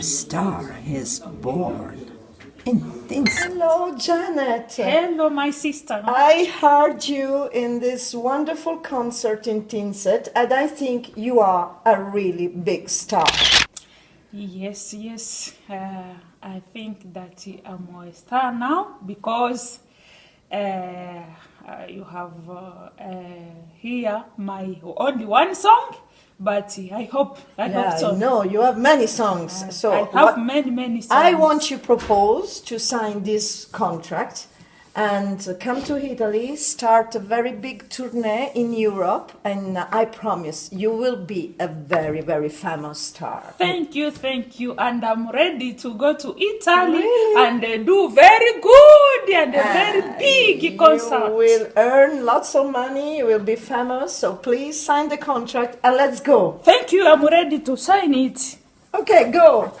star is born in Tinset. Hello, Janet. Hello, my sister. I heard you in this wonderful concert in Tinset, and I think you are a really big star. Yes, yes. Uh, I think that I'm a star now because uh, uh, you have uh, uh, here my only one song, but I hope I Yeah, hope so. no, you have many songs. so I have what- many many songs. I want you propose to sign this contract and come to Italy, start a very big tournée in Europe, and I promise you will be a very, very famous star. Thank you, thank you, and I'm ready to go to Italy Really? and uh, do very good and a very big concert. You will earn lots of money, you will be famous, so please sign the contract and let's go. Thank you. I'm ready to sign it. Okay, go.